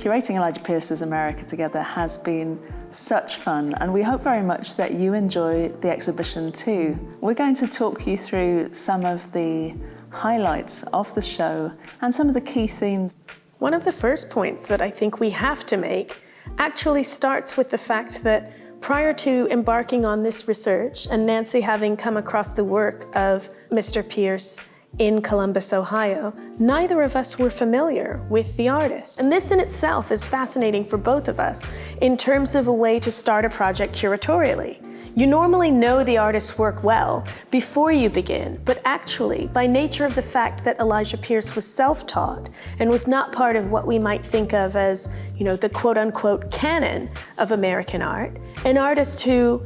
Curating Elijah Pierce's America together has been such fun and we hope very much that you enjoy the exhibition too. We're going to talk you through some of the highlights of the show and some of the key themes. One of the first points that I think we have to make actually starts with the fact that prior to embarking on this research and Nancy having come across the work of Mr. Pierce in Columbus, Ohio, neither of us were familiar with the artist. And this in itself is fascinating for both of us in terms of a way to start a project curatorially. You normally know the artist's work well before you begin, but actually, by nature of the fact that Elijah Pierce was self-taught and was not part of what we might think of as, you know, the quote-unquote canon of American art, an artist who,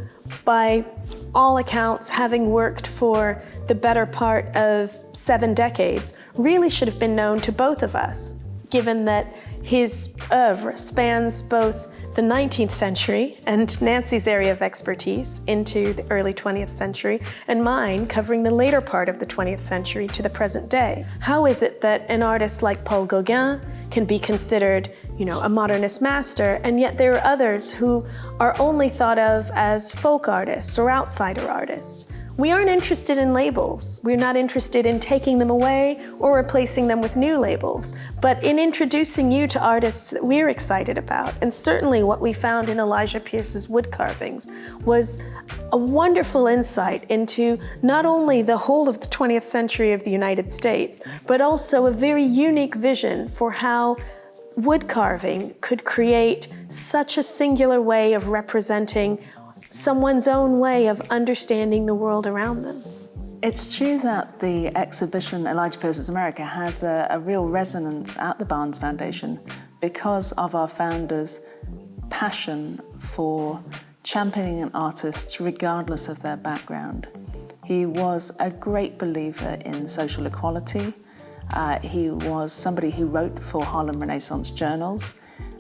by all accounts, having worked for the better part of seven decades, really should have been known to both of us, given that his oeuvre spans both the 19th century and Nancy's area of expertise into the early 20th century and mine covering the later part of the 20th century to the present day. How is it that an artist like Paul Gauguin can be considered, you know, a modernist master and yet there are others who are only thought of as folk artists or outsider artists? We aren't interested in labels. We're not interested in taking them away or replacing them with new labels, but in introducing you to artists that we're excited about. And certainly what we found in Elijah Pierce's wood carvings was a wonderful insight into not only the whole of the 20th century of the United States, but also a very unique vision for how wood carving could create such a singular way of representing someone's own way of understanding the world around them. It's true that the exhibition Elijah Pierce's America has a, a real resonance at the Barnes Foundation because of our founders' passion for championing artists regardless of their background. He was a great believer in social equality. Uh, he was somebody who wrote for Harlem Renaissance journals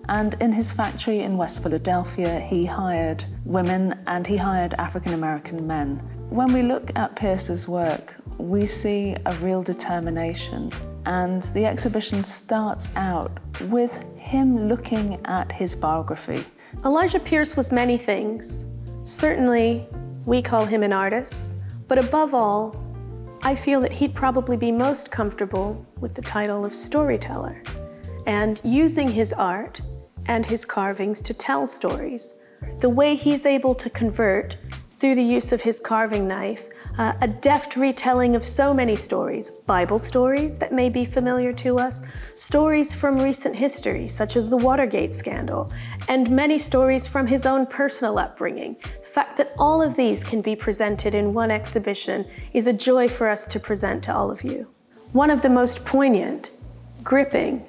and in his factory in West Philadelphia, he hired women and he hired African-American men. When we look at Pierce's work, we see a real determination. And the exhibition starts out with him looking at his biography. Elijah Pierce was many things. Certainly, we call him an artist, but above all, I feel that he'd probably be most comfortable with the title of storyteller. And using his art and his carvings to tell stories. The way he's able to convert, through the use of his carving knife, uh, a deft retelling of so many stories, Bible stories that may be familiar to us, stories from recent history, such as the Watergate scandal, and many stories from his own personal upbringing. The fact that all of these can be presented in one exhibition is a joy for us to present to all of you. One of the most poignant, gripping,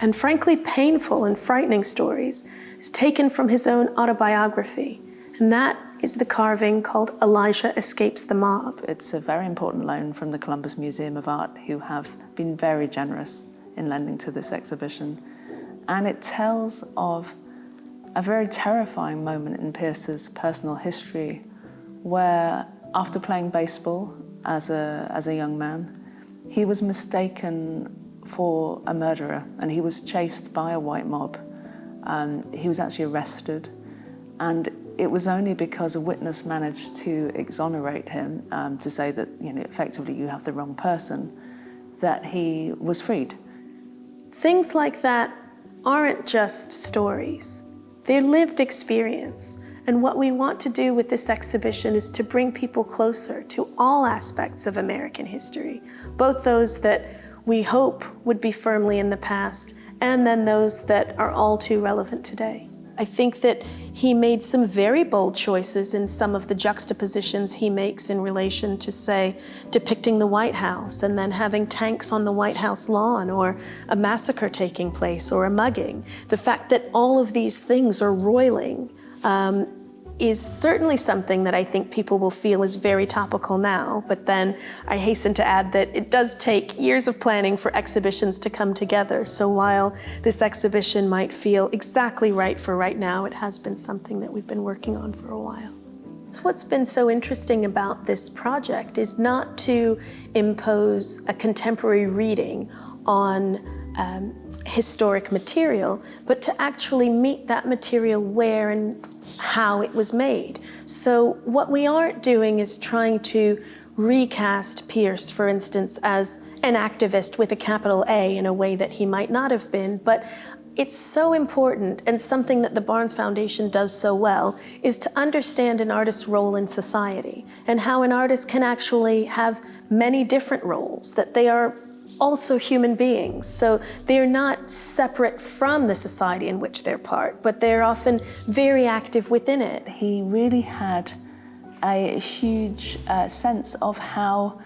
and frankly painful and frightening stories is taken from his own autobiography, and that is the carving called Elijah Escapes the Mob. It's a very important loan from the Columbus Museum of Art, who have been very generous in lending to this exhibition. And it tells of a very terrifying moment in Pierce's personal history, where after playing baseball as a, as a young man, he was mistaken for a murderer and he was chased by a white mob. Um, he was actually arrested and it was only because a witness managed to exonerate him um, to say that you know effectively you have the wrong person that he was freed. Things like that aren't just stories. They're lived experience. And what we want to do with this exhibition is to bring people closer to all aspects of American history, both those that we hope would be firmly in the past, and then those that are all too relevant today. I think that he made some very bold choices in some of the juxtapositions he makes in relation to, say, depicting the White House and then having tanks on the White House lawn or a massacre taking place or a mugging. The fact that all of these things are roiling um, is certainly something that I think people will feel is very topical now, but then I hasten to add that it does take years of planning for exhibitions to come together. So while this exhibition might feel exactly right for right now, it has been something that we've been working on for a while. So what's been so interesting about this project is not to impose a contemporary reading on um, historic material, but to actually meet that material where and how it was made. So what we aren't doing is trying to recast Pierce, for instance, as an activist with a capital A in a way that he might not have been, but it's so important and something that the Barnes Foundation does so well is to understand an artist's role in society and how an artist can actually have many different roles, that they are also human beings. So they're not separate from the society in which they're part, but they're often very active within it. He really had a huge uh, sense of how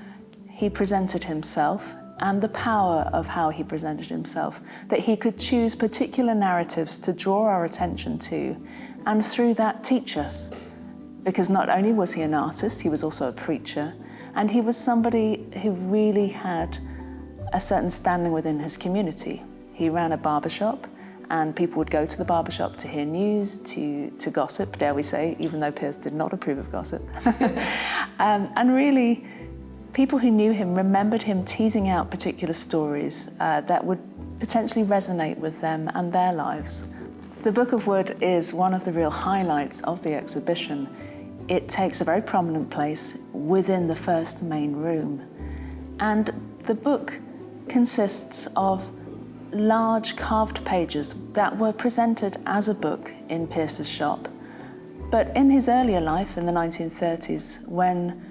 he presented himself and the power of how he presented himself, that he could choose particular narratives to draw our attention to and through that teach us. Because not only was he an artist, he was also a preacher, and he was somebody who really had a certain standing within his community. He ran a barbershop and people would go to the barbershop to hear news, to, to gossip, dare we say, even though Pierce did not approve of gossip. um, and really, people who knew him remembered him teasing out particular stories uh, that would potentially resonate with them and their lives. The Book of Wood is one of the real highlights of the exhibition. It takes a very prominent place within the first main room. And the book consists of large carved pages that were presented as a book in Pierce's shop. But in his earlier life, in the 1930s, when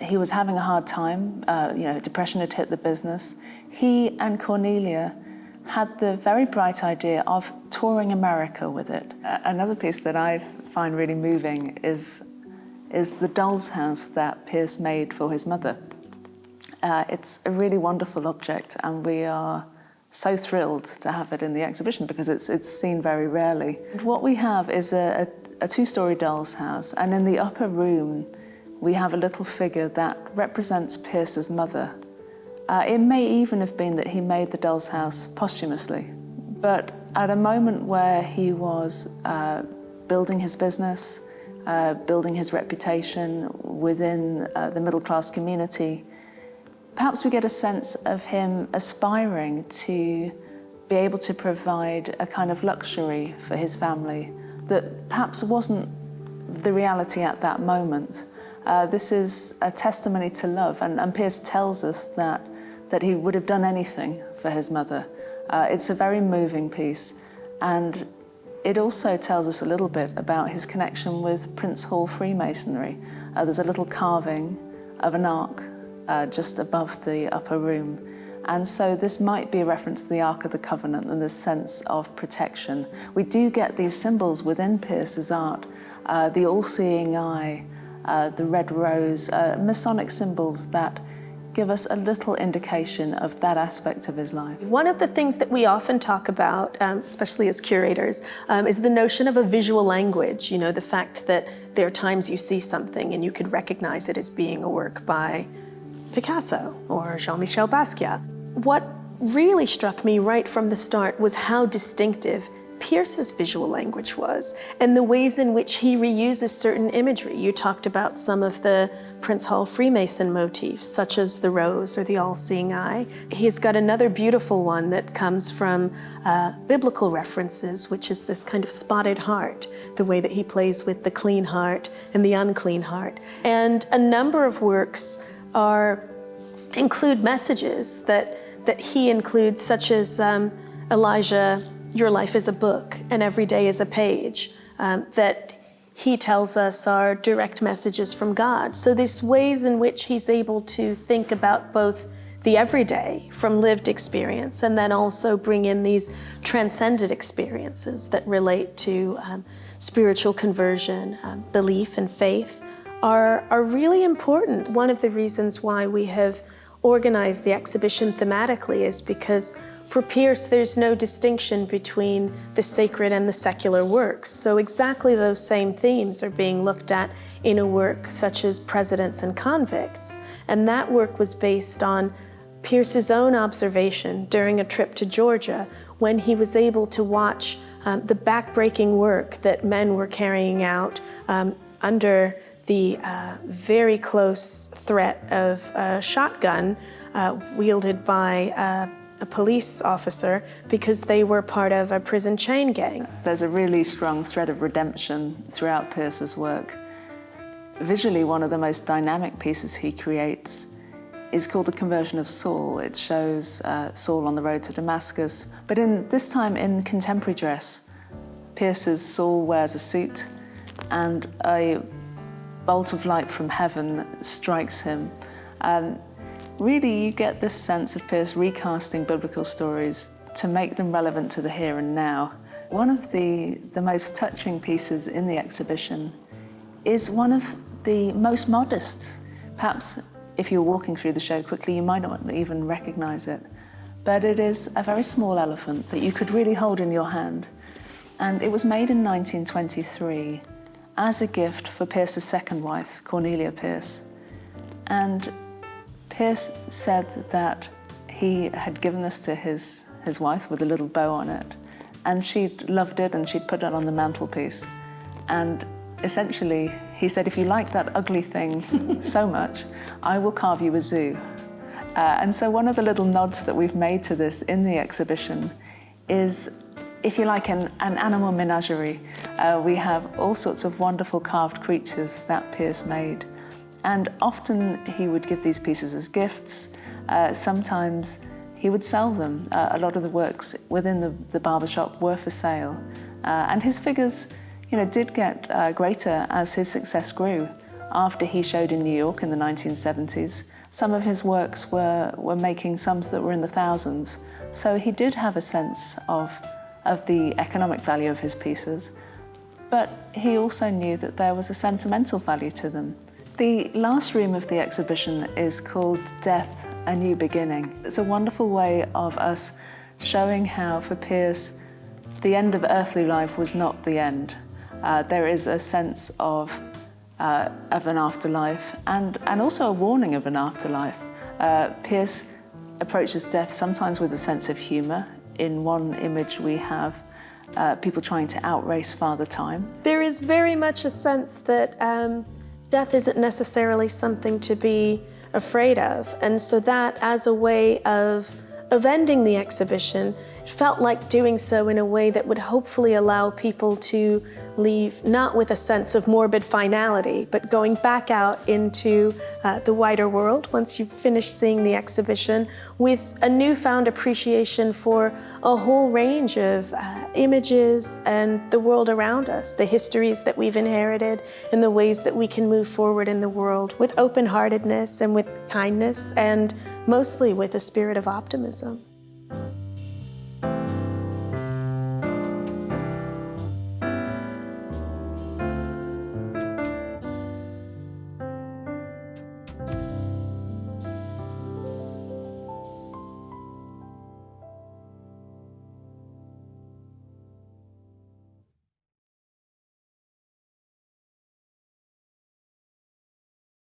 he was having a hard time, uh, you know, depression had hit the business, he and Cornelia had the very bright idea of touring America with it. Uh, another piece that I find really moving is, is the doll's house that Pierce made for his mother. Uh, it's a really wonderful object and we are so thrilled to have it in the exhibition because it's, it's seen very rarely. What we have is a, a, a two-storey doll's house and in the upper room we have a little figure that represents Pierce's mother. Uh, it may even have been that he made the doll's house posthumously, but at a moment where he was uh, building his business, uh, building his reputation within uh, the middle class community, perhaps we get a sense of him aspiring to be able to provide a kind of luxury for his family that perhaps wasn't the reality at that moment. Uh, this is a testimony to love, and, and Pierce tells us that, that he would have done anything for his mother. Uh, it's a very moving piece, and it also tells us a little bit about his connection with Prince Hall Freemasonry. Uh, there's a little carving of an ark uh, just above the upper room. And so this might be a reference to the Ark of the Covenant and this sense of protection. We do get these symbols within Pierce's art, uh, the all-seeing eye, uh, the red rose, uh, Masonic symbols that give us a little indication of that aspect of his life. One of the things that we often talk about, um, especially as curators, um, is the notion of a visual language. You know, the fact that there are times you see something and you could recognize it as being a work by Picasso or Jean-Michel Basquiat. What really struck me right from the start was how distinctive Pierce's visual language was and the ways in which he reuses certain imagery. You talked about some of the Prince Hall Freemason motifs, such as the rose or the all-seeing eye. He's got another beautiful one that comes from uh, biblical references, which is this kind of spotted heart, the way that he plays with the clean heart and the unclean heart. And a number of works are include messages that that he includes, such as um, Elijah, your life is a book and every day is a page, um, that he tells us are direct messages from God. So there's ways in which he's able to think about both the everyday from lived experience and then also bring in these transcendent experiences that relate to um, spiritual conversion, um, belief and faith are, are really important. One of the reasons why we have organized the exhibition thematically is because for Pierce, there's no distinction between the sacred and the secular works. So exactly those same themes are being looked at in a work such as Presidents and Convicts. And that work was based on Pierce's own observation during a trip to Georgia when he was able to watch um, the backbreaking work that men were carrying out um, under the uh, very close threat of a shotgun uh, wielded by uh, a police officer because they were part of a prison chain gang. There's a really strong thread of redemption throughout Pierce's work. Visually, one of the most dynamic pieces he creates is called The Conversion of Saul. It shows uh, Saul on the road to Damascus, but in this time in contemporary dress. Pierce's Saul wears a suit and a bolt of light from heaven strikes him. Um, really, you get this sense of Pierce recasting biblical stories to make them relevant to the here and now. One of the, the most touching pieces in the exhibition is one of the most modest. Perhaps if you're walking through the show quickly, you might not even recognize it. But it is a very small elephant that you could really hold in your hand. And it was made in 1923 as a gift for Pierce's second wife, Cornelia Pierce. And Pierce said that he had given this to his, his wife with a little bow on it, and she'd loved it and she'd put it on the mantelpiece. And essentially, he said, if you like that ugly thing so much, I will carve you a zoo. Uh, and so one of the little nods that we've made to this in the exhibition is, if you like, an, an animal menagerie. Uh, we have all sorts of wonderful carved creatures that Pierce made. And often he would give these pieces as gifts. Uh, sometimes he would sell them. Uh, a lot of the works within the, the barbershop were for sale. Uh, and his figures you know, did get uh, greater as his success grew. After he showed in New York in the 1970s, some of his works were, were making sums that were in the thousands. So he did have a sense of, of the economic value of his pieces, but he also knew that there was a sentimental value to them. The last room of the exhibition is called Death, A New Beginning. It's a wonderful way of us showing how, for Pierce, the end of earthly life was not the end. Uh, there is a sense of, uh, of an afterlife and, and also a warning of an afterlife. Uh, Pierce approaches death sometimes with a sense of humour. In one image we have uh, people trying to outrace Father Time. There is very much a sense that um, death isn't necessarily something to be afraid of. And so that as a way of, of ending the exhibition felt like doing so in a way that would hopefully allow people to leave not with a sense of morbid finality, but going back out into uh, the wider world once you've finished seeing the exhibition with a newfound appreciation for a whole range of uh, images and the world around us, the histories that we've inherited and the ways that we can move forward in the world with open-heartedness and with kindness and mostly with a spirit of optimism.